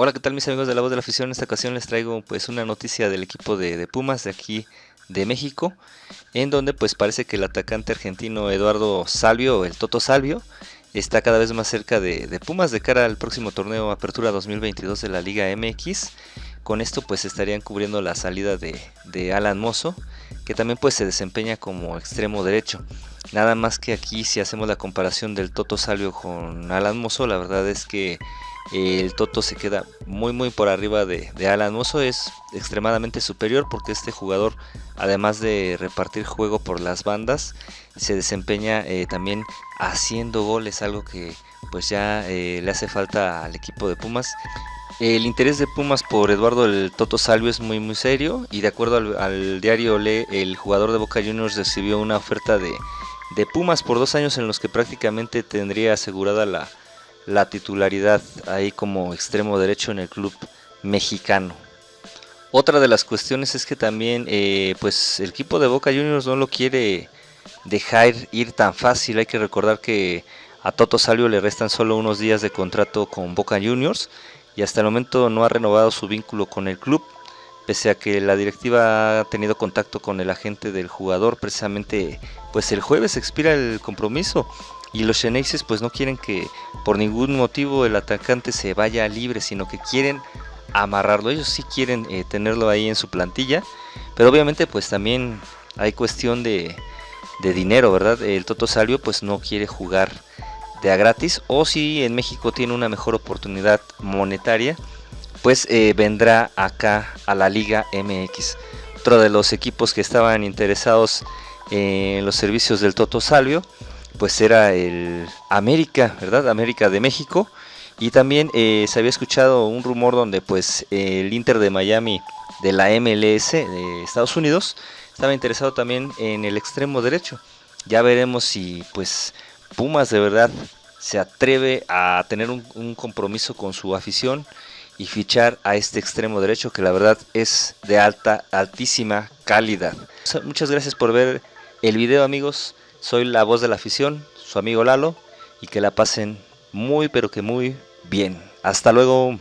Hola, ¿qué tal mis amigos de la voz de la afición? En esta ocasión les traigo pues una noticia del equipo de, Pumas de aquí de México, en donde pues parece que el atacante argentino Eduardo Salvio, el Toto Salvio, está cada vez más cerca de, Pumas de cara al próximo torneo Apertura 2022 de la Liga MX. Con esto pues estarían cubriendo la salida de, Alan Mozo, que también pues se desempeña como extremo derecho. Nada más que aquí si hacemos la comparación del Toto Salvio con Alan Mozo, la verdad es que el Toto se queda muy muy por arriba de, Alan Mozo, es extremadamente superior porque este jugador además de repartir juego por las bandas se desempeña eh, también haciendo goles, algo que pues ya eh, le hace falta al equipo de Pumas. El interés de Pumas por Eduardo el Toto Salvio es muy muy serio y de acuerdo al, diario Le, el jugador de Boca Juniors recibió una oferta de, de Pumas por dos años en los que prácticamente tendría asegurada la, la titularidad ahí como extremo derecho en el club mexicano. Otra de las cuestiones es que también eh, pues el equipo de Boca Juniors no lo quiere dejar ir tan fácil. Hay que recordar que a Toto Salvio le restan solo unos días de contrato con Boca Juniors y hasta el momento no ha renovado su vínculo con el club. Pese a que la directiva ha tenido contacto con el agente del jugador, precisamente pues el jueves expira el compromiso y los Xeneixes pues no quieren que por ningún motivo el atacante se vaya libre, sino que quieren amarrarlo. Ellos sí quieren eh, tenerlo ahí en su plantilla, pero obviamente pues también hay cuestión de, dinero, ¿verdad? El Toto Salvio pues no quiere jugar de a gratis o si en México tiene una mejor oportunidad monetaria, pues eh, vendrá acá a la Liga MX. Otro de los equipos que estaban interesados en los servicios del Toto Salvio pues era el América, ¿verdad? América de México. Y también eh, se había escuchado un rumor donde pues el Inter de Miami de la MLS de Estados Unidos estaba interesado también en el extremo derecho. Ya veremos si pues Pumas de verdad se atreve a tener un, un compromiso con su afición y fichar a este extremo derecho que la verdad es de alta, altísima calidad. Muchas gracias por ver el video amigos. Soy la voz de la afición, su amigo Lalo, y que la pasen muy pero que muy bien. Hasta luego.